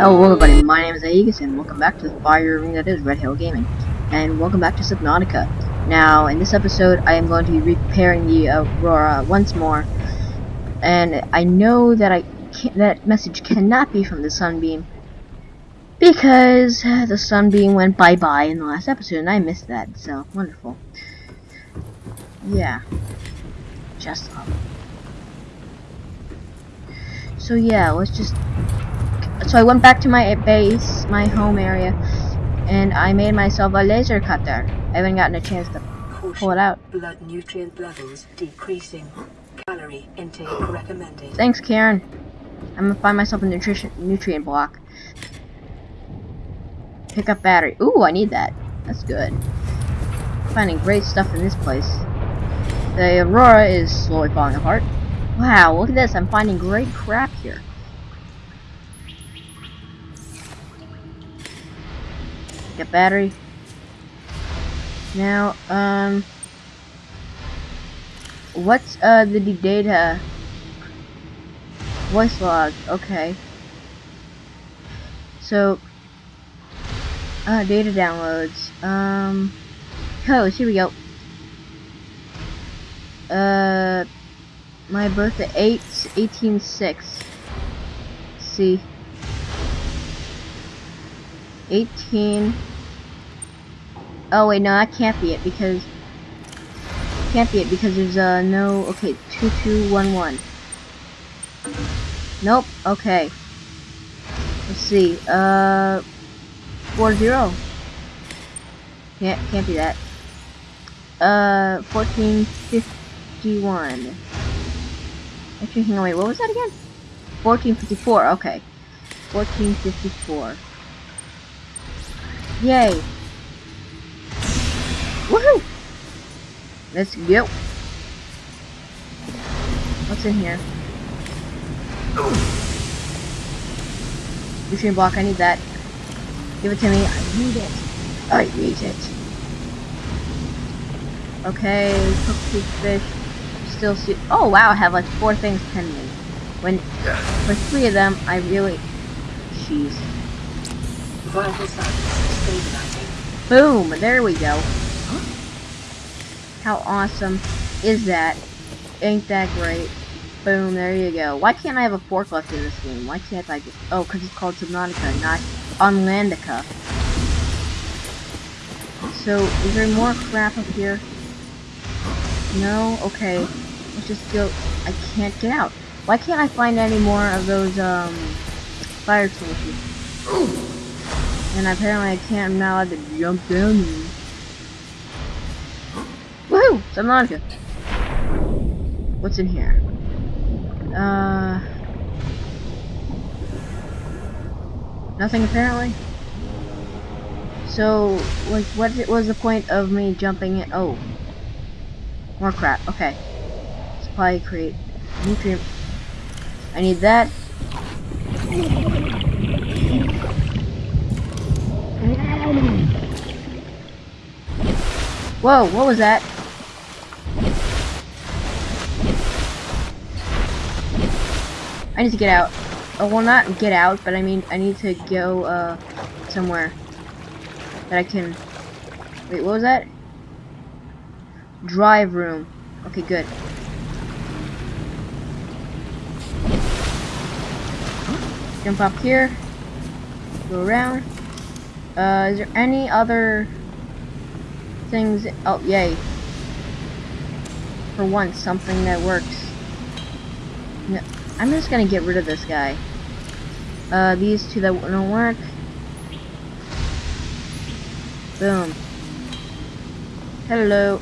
Hello everybody, my name is Aegis and welcome back to the fire ring that is Red Hill Gaming. And welcome back to Subnautica. Now, in this episode, I am going to be repairing the Aurora once more. And I know that I that message cannot be from the Sunbeam. Because uh, the Sunbeam went bye-bye in the last episode and I missed that, so wonderful. Yeah. Just love. So yeah, let's just so I went back to my base, my home area, and I made myself a laser cutter. I haven't gotten a chance to pull it out. Blood nutrient levels decreasing. Calorie intake recommended. Thanks, Karen. I'm gonna find myself a nutrition nutrient block. Pick up battery. Ooh, I need that. That's good. Finding great stuff in this place. The Aurora is slowly falling apart. Wow, look at this. I'm finding great crap here. Battery. Now, um, what's uh the data? Voice log. Okay. So, uh, data downloads. Um, codes. Here we go. Uh, my birthday eight eighteen six. See. 18 Oh wait, no, that can't be it because can't be it because there's uh no okay two two one one. Nope. Okay. Let's see. Uh, four zero. Can't can't be that. Uh, fourteen fifty one. Actually, hang on. Wait, what was that again? Fourteen fifty four. Okay. Fourteen fifty four. Yay. Woohoo! Let's go. What's in here? Nutrient block, I need that. Give it to me. I need it. I need it. Okay, cooked fish. Still see. Oh wow, I have like four things pending. When for three of them, I really. Jeez. Vital signs stabilizing. Boom! There we go. How awesome is that? Ain't that great? Boom, there you go. Why can't I have a forklift in this game? Why can't I just... Oh, because it's called Subnautica, not Unlandica. So, is there more crap up here? No? Okay. Let's just go... I can't get out. Why can't I find any more of those, um... Fire extinguishers? And apparently I can't, I'm not allowed to jump down Woohoo! Subnautica. What's in here? Uh... Nothing apparently? So, like, what was the point of me jumping in? Oh. More crap. Okay. Supply create nutrient. I need that. Whoa, what was that? I need to get out. Oh, well, not get out, but I mean, I need to go, uh, somewhere that I can... Wait, what was that? Drive room. Okay, good. Jump up here. Go around. Uh, is there any other things? Oh, yay. For once, something that works. I'm just gonna get rid of this guy. Uh, these two that don't work. Boom. Hello.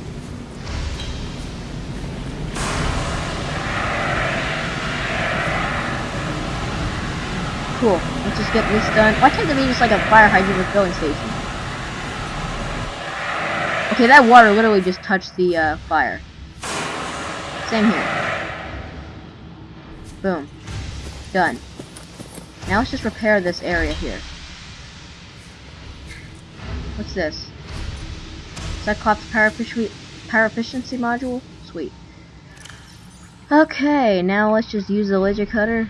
Cool. Let's just get this done. Why can't there be just like a fire hydrant with filling station? Okay, that water literally just touched the uh, fire. Same here. Boom. Done. Now let's just repair this area here. What's this? Cyclops power, power efficiency module? Sweet. Okay, now let's just use the laser cutter.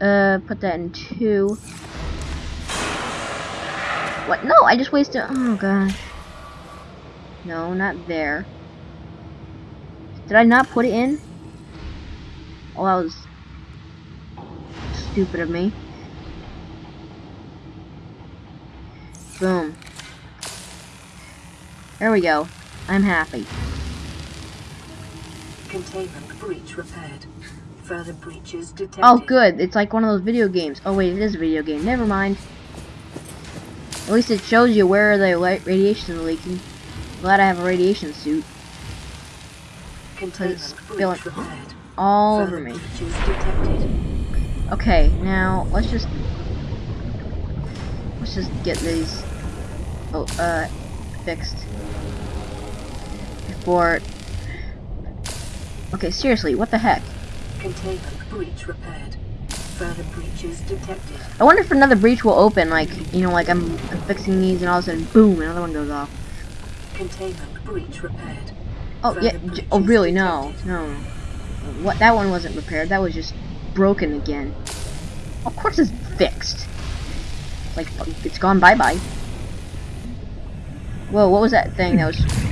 Uh, put that in two. What? No, I just wasted. Oh gosh. No, not there. Did I not put it in? Oh, that was stupid of me. Boom. There we go. I'm happy. Containment breach repaired. Further breaches detected. Oh, good. It's like one of those video games. Oh, wait, it is a video game. Never mind. At least it shows you where the radiation is leaking. Glad I have a radiation suit. Containment breach repaired. All over me. Okay, now let's just let's just get these oh uh fixed before. Okay, seriously, what the heck? Containment breach repaired. Further breaches detected. I wonder if another breach will open. Like you know, like I'm, I'm fixing these, and all of a sudden, boom, another one goes off. Containment breach repaired. Oh yeah. Further j- Oh really? No, no. What? That one wasn't repaired. That was just broken again. Of course, it's fixed. Like it's gone bye bye. Whoa! What was that thing that was?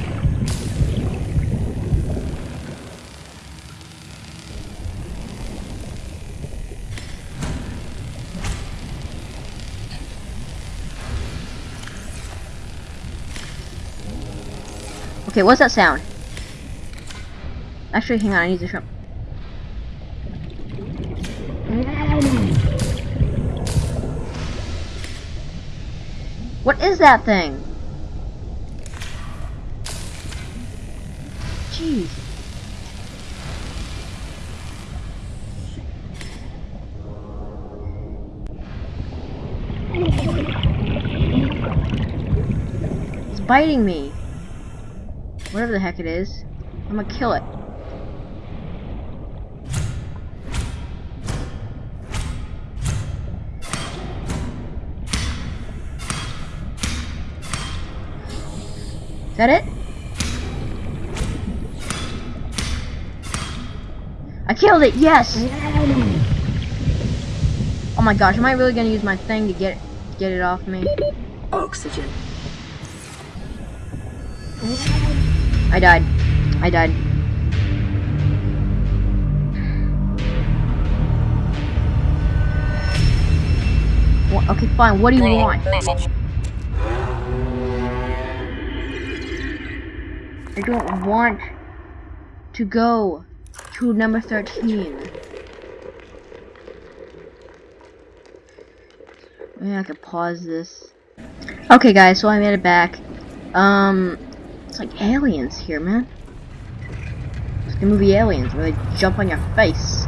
Okay, what's that sound? Actually, hang on, I need to shrimp. What is that thing? Jeez. It's biting me. Whatever the heck it is. I'm gonna kill it. That it? I killed it, yes! Oh my gosh, am I really gonna use my thing to get get it off me? Oxygen. I died. I died. Okay, fine. What do you want? I don't want to go to number 13. Maybe I could pause this. Okay, guys, so I made it back. Um, it's like aliens here, man. It's the movie Aliens, where they jump on your face.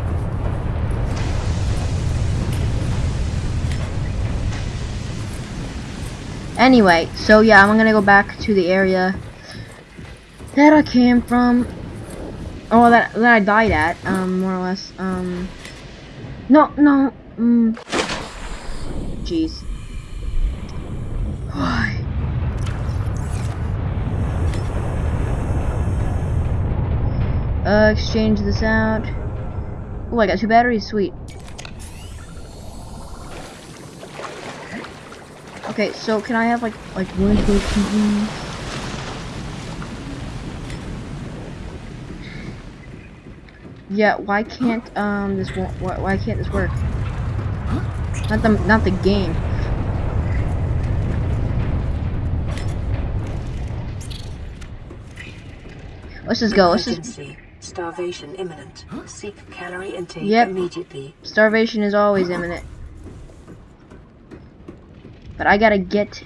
Anyway, so yeah, I'm gonna go back to the area that I came from. Oh, that that I died at, um, more or less. Um, no, no, mm, jeez. Why? Uh, exchange this out. Oh, I got two batteries. Sweet. Okay, so can I have like like one of those things? Yeah, why can't um this why, why can't this work? Not the not the game. Let's just go. Let's just Starvation imminent. Seek calorie intake Yep. immediately. Starvation is always imminent. But I gotta get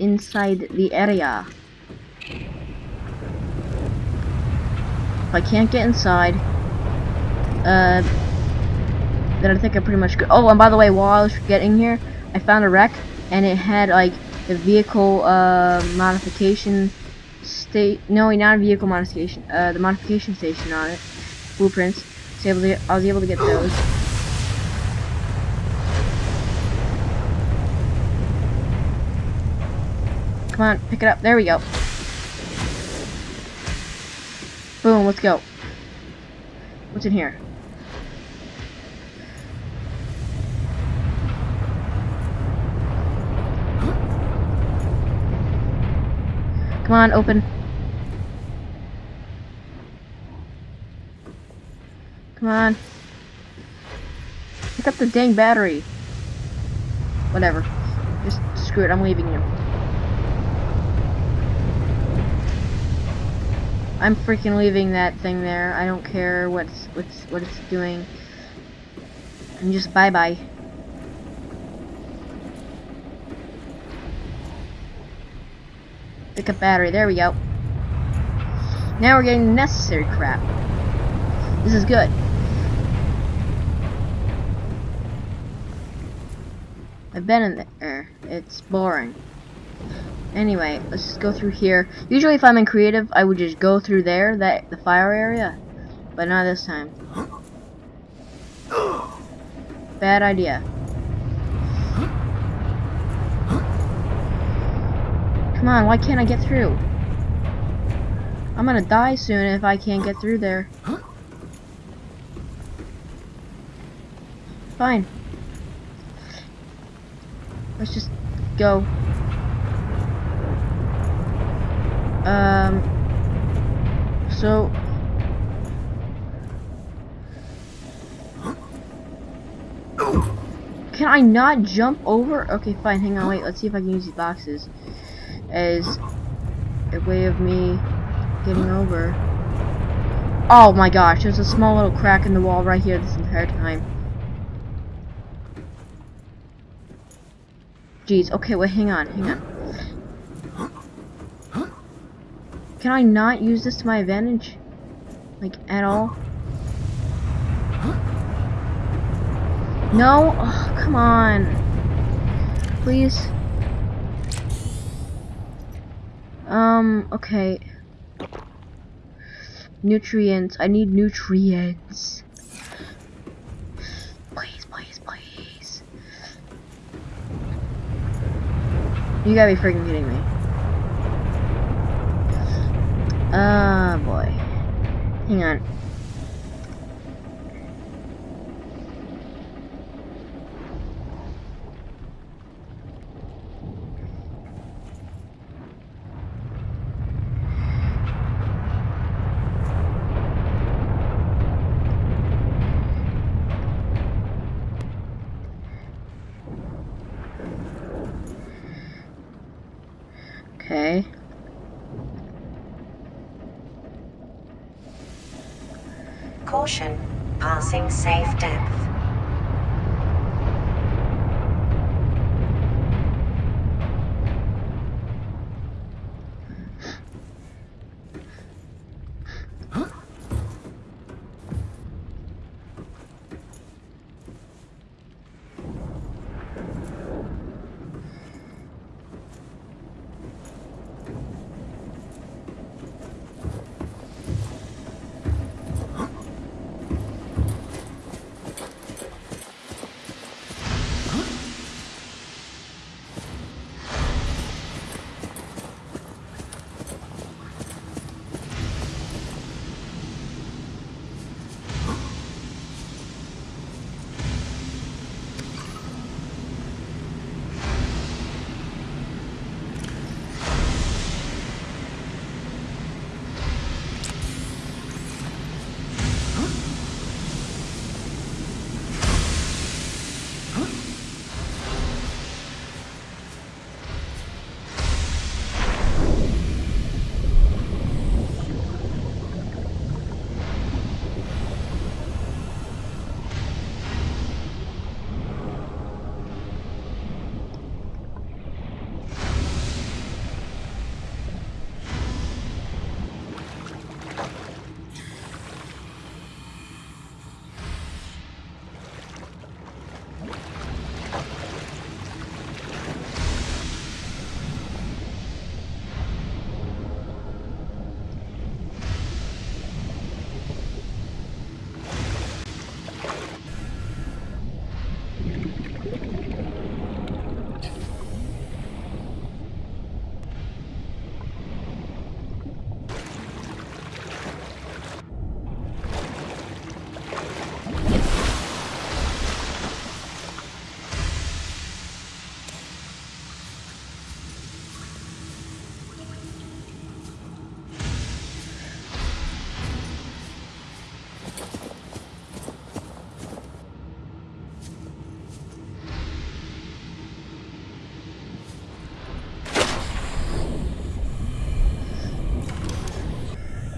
inside the area. If I can't get inside, uh, then I think I'm pretty much good. Oh, and by the way, while I was getting here, I found a wreck, and it had like the vehicle uh, modification state. No, not vehicle modification. Uh, the modification station on it, blueprints. So able to, I was able to get those. Come on, pick it up. There we go. Boom, let's go. What's in here? Come on, open. Come on. Pick up the dang battery. Whatever. Just screw it, I'm leaving you. I'm freaking leaving that thing there. I don't care what's what's what it's doing. And just bye bye Pick up battery. There we go. Now we're getting the necessary crap. This is good. I've been in there. It's boring. Anyway, let's just go through here. Usually if I'm in creative, I would just go through there, that the fire area. But not this time. Bad idea. Come on, why can't I get through? I'm gonna die soon if I can't get through there. Fine. Let's just go. Um. So. Can I not jump over? Okay, fine. Hang on, wait. Let's see if I can use these boxes as a way of me getting over. Oh my gosh, there's a small little crack in the wall right here this entire time. Jeez, okay, wait, hang on, hang on. Can I not use this to my advantage? Like, at all? No? Oh, come on. Please? Um, okay. Nutrients. I need nutrients. Please, please, please. You gotta be freaking kidding me. Ah, uh, boy. Hang on.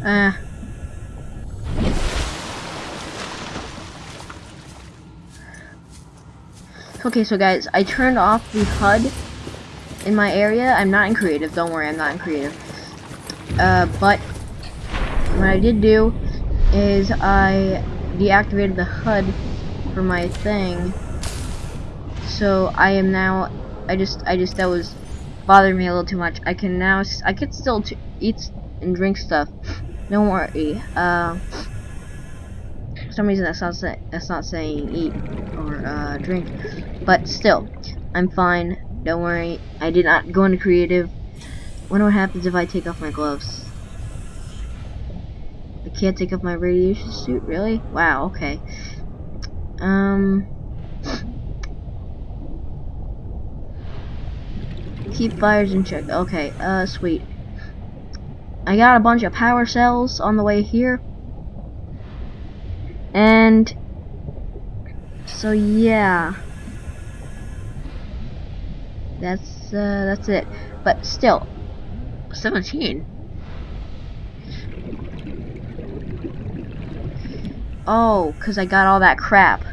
Uh. Okay, so guys, I turned off the HUD in my area. I'm not in creative. Don't worry, I'm not in creative. Uh, but what I did do is I deactivated the HUD for my thing. So I am now. I just, I just that was bothering me a little too much. I can now, I could still eat and drink stuff. Don't worry. Uh, for some reason that's not that's not saying eat or uh, drink, but still, I'm fine. Don't worry. I did not go into creative. Wonder what happens if I take off my gloves. I can't take off my radiation suit, really? Wow, okay. Um... Keep fires in check. Okay, uh, sweet. I got a bunch of power cells on the way here. And... So, yeah. That's, uh, that's it. But still, 17? Oh, because I got all that crap.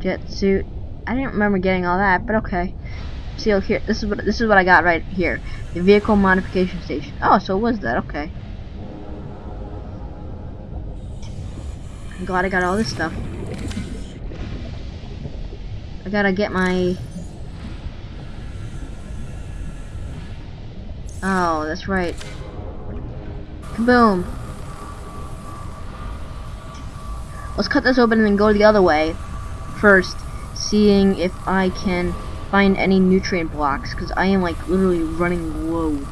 Jet suit. I didn't remember getting all that, but okay. See, here, this is what this is what I got right here. The vehicle modification station. Oh, so was that? Okay. I'm glad I got all this stuff. I gotta get my. Oh, that's right. Kaboom. Let's cut this open and then go the other way first, seeing if I can find any nutrient blocks, because I am like literally running low.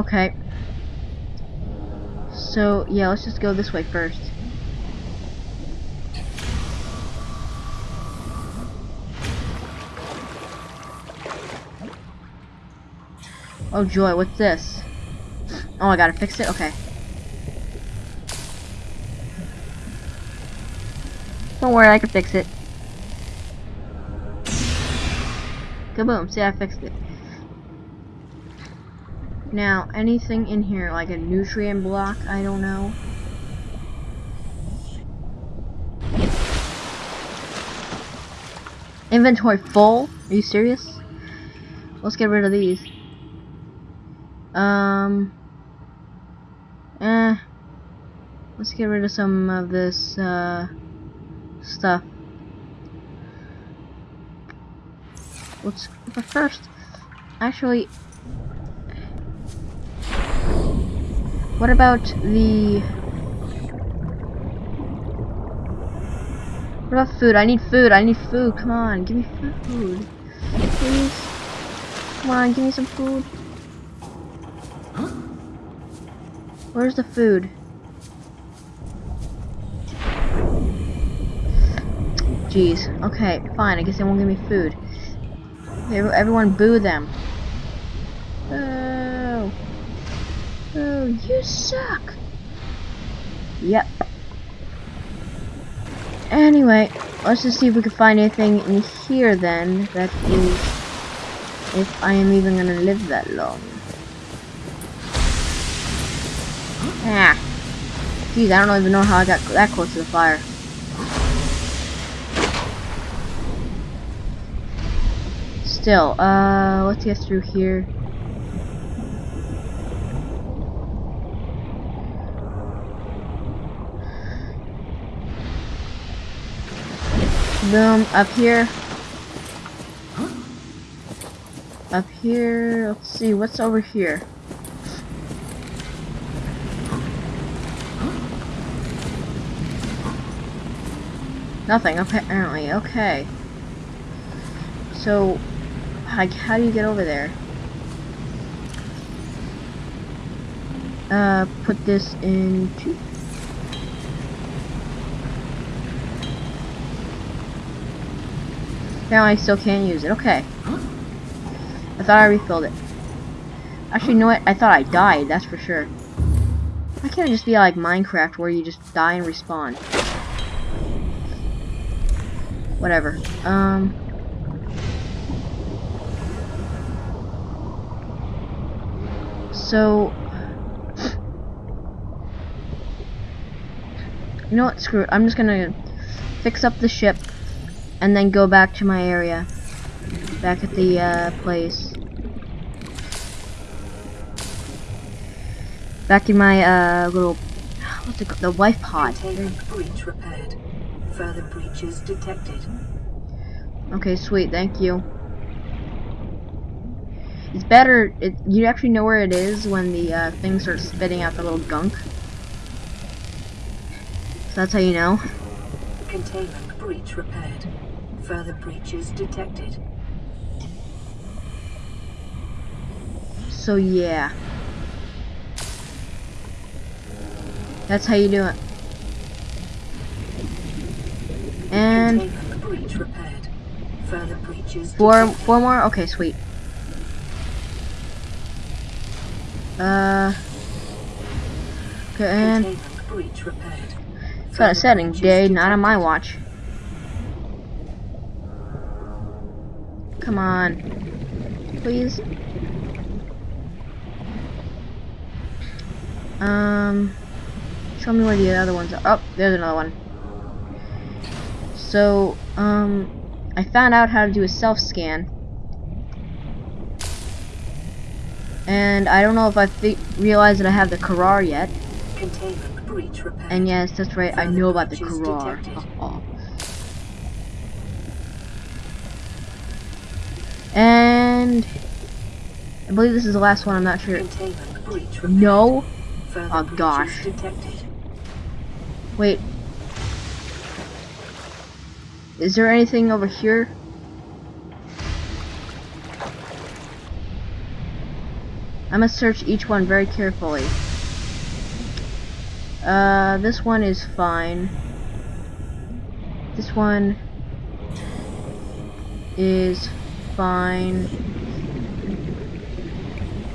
Okay. So, yeah, let's just go this way first. Oh joy, what's this? Oh, I gotta fix it? Okay. Don't worry, I can fix it. Kaboom, see I fixed it. Now, anything in here, like a nutrient block, I don't know. Inventory full? Are you serious? Let's get rid of these. Um. Eh. Let's get rid of some of this, uh, stuff. Let's, but first, actually, What about the... What about food? I need food. I need food. Come on, give me food. Please. Come on, give me some food. Where's the food? Jeez. Okay, fine. I guess they won't give me food. Everyone boo them. Uh, Oh, you suck. Yep. Anyway, let's just see if we can find anything in here then that is if I am even gonna live that long. Ah. Jeez, I don't even know how I got that close to the fire. Still, uh, let's get through here. Boom, up here. Up here, let's see, what's over here? Nothing, apparently, okay. So, like, how do you get over there? Uh, put this into Apparently I still can't use it. Okay. I thought I refilled it. Actually, know what? I thought I died, that's for sure. Why can't it just be like Minecraft where you just die and respawn? Whatever. Um... So... You know what? Screw it. I'm just gonna fix up the ship and then go back to my area. Back at the uh, place. Back in my uh, little, what's it called? The life pod. Breach repaired. Further breaches detected. Okay, sweet. Thank you. It's better. It, you actually know where it is when the uh, thing starts spitting out the little gunk. So that's how you know. Containment breach repaired. Further breaches detected. So yeah. That's how you do it. And breach repaired. Further breaches four detected. four more? Okay, sweet. Uh Okay, and breach repaired. it's got a setting day, not on my watch. Come on. Please. Um show me where the other ones are. Oh, there's another one. So, um I found out how to do a self scan. And I don't know if I realized that I have the Kharaa yet. And yes, that's right, I know about the Kharaa. detected. Oh. And I believe this is the last one, I'm not sure. No? Oh, gosh. Wait. Is there anything over here? I must search each one very carefully. Uh, this one is fine. This one is fine.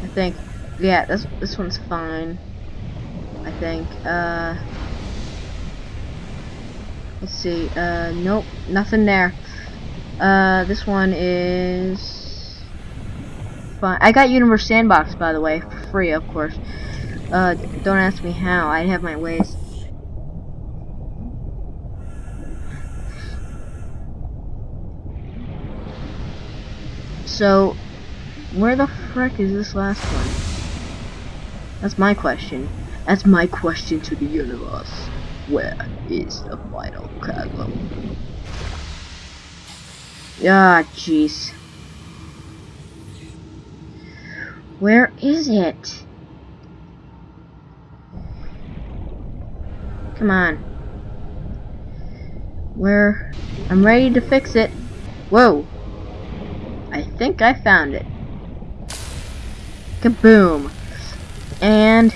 I think. Yeah, this this one's fine. I think. Uh. Let's see. Uh, nope, nothing there. Uh, this one is fine. I got Universe Sandbox, by the way, for free, of course. Uh, don't ask me how. I have my ways. So, where the frick is this last one? That's my question. That's my question to the universe. Where is the final chasm? Ah, jeez. Where is it? Come on. Where? I'm ready to fix it. Whoa. I think I found it. Kaboom. And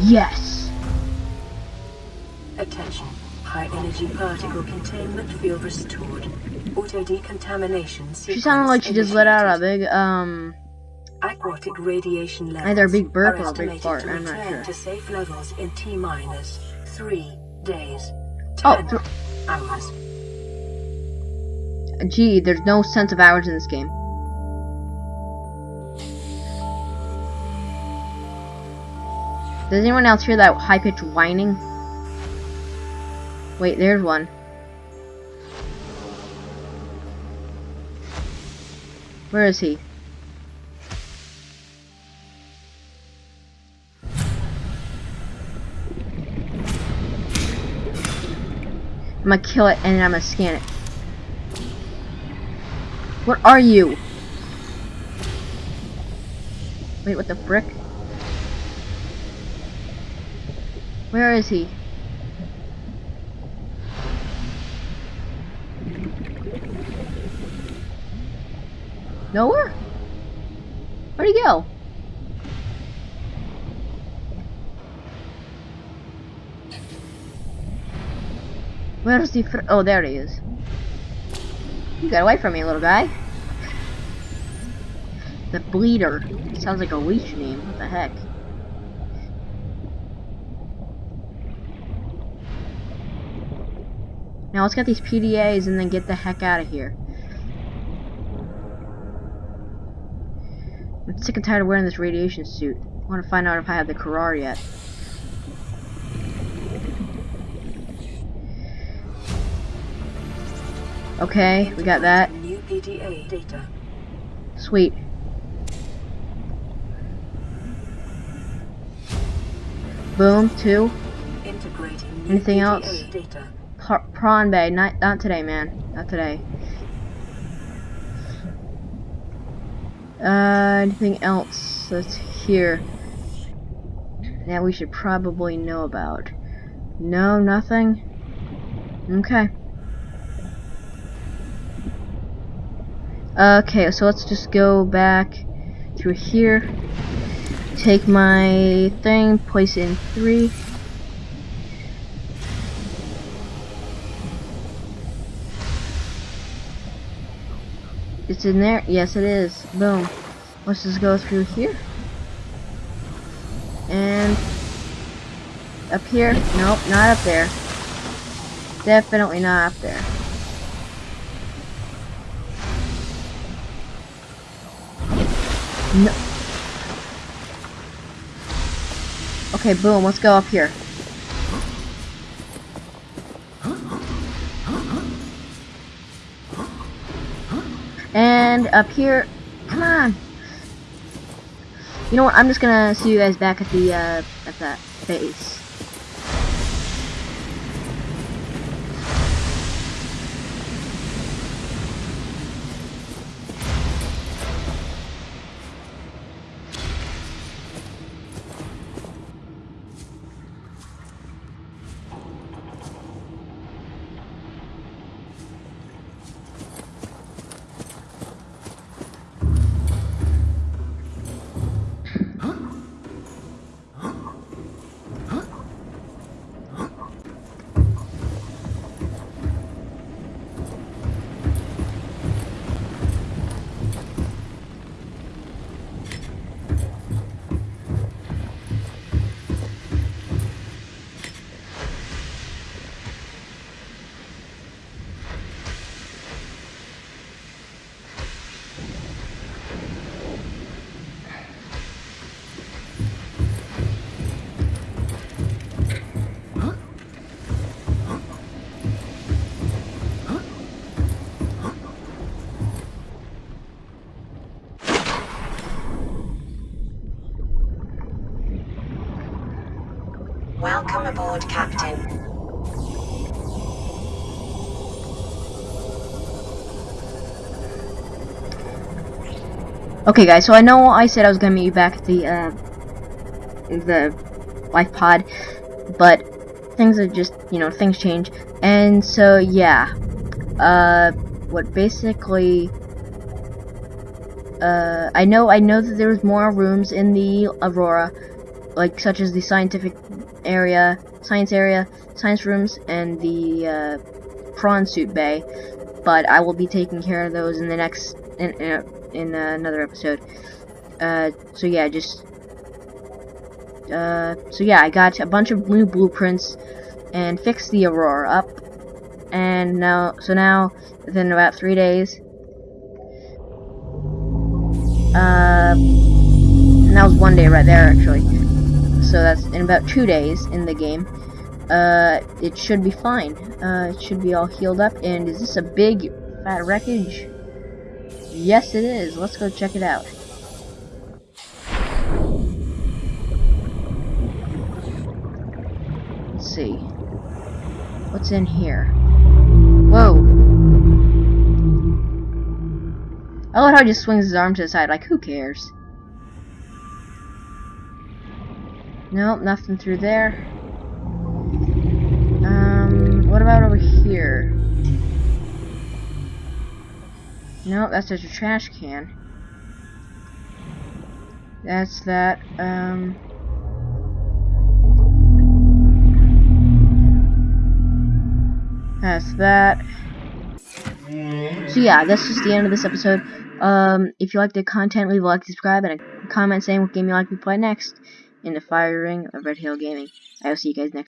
Yes. Attention. High energy particle containment field restored. Auto decontamination. She sounded like she just let out a big um Aquatic radiation levels Either a big burp or a big fart, I'm not sure. to safe levels in T minus three days. Oh, Ten hours. gee, there's no sense of hours in this game. Does anyone else hear that high pitched whining? Wait, there's one. Where is he? I'm gonna kill it and I'm gonna scan it. What are you? Wait, what the frick? Where is he? Nowhere? Where'd he go? Where's the fr- Oh, there he is. You got away from me, little guy. The Bleeder. Sounds like a leech name. What the heck? Now let's get these PDAs and then get the heck out of here. I'm sick and tired of wearing this radiation suit. I want to find out if I have the Kharaa yet. Okay, we got that. New PDA data. Sweet. Boom, two. Integrating new Anything else? data. Prawn Bay, not not today, man. Not today. Uh, anything else that's here that we should probably know about? No, nothing. Okay. Okay, so let's just go back through here. Take my thing, place it in three. It's in there? Yes, it is. Boom. Let's just go through here. And up here? Nope, not up there. Definitely not up there. No. Okay, boom, let's go up here. And up here, come on. You know what? I'm just gonna see you guys back at the uh, at that base. Aboard, Captain. Okay, guys. So I know I said I was gonna meet you back at the uh, the life pod, but things are just you know things change, and so yeah. Uh, what basically. Uh, I know I know that there's more rooms in the Aurora, like such as the scientific area, science area, science rooms, and the uh, prawn suit bay. But I will be taking care of those in the next in in, in another episode. Uh, so yeah, just uh, so yeah, I got a bunch of new blueprints and fixed the Aurora up, and now so now within about three days. Uh, and that was one day right there actually. So that's in about two days in the game. Uh, it should be fine. Uh, it should be all healed up. And is this a big fat wreckage? Yes, it is. Let's go check it out. Let's see. What's in here? Whoa. I love how he just swings his arm to the side, like, who cares? Nope, nothing through there. Um, what about over here? Nope, that's just a trash can. That's that. Um. That's that. So yeah, that's just the end of this episode. Um, if you like the content, leave a like, subscribe, and a comment saying what game you like to play next in the fire ring of Red Hill Gaming. I will see you guys next.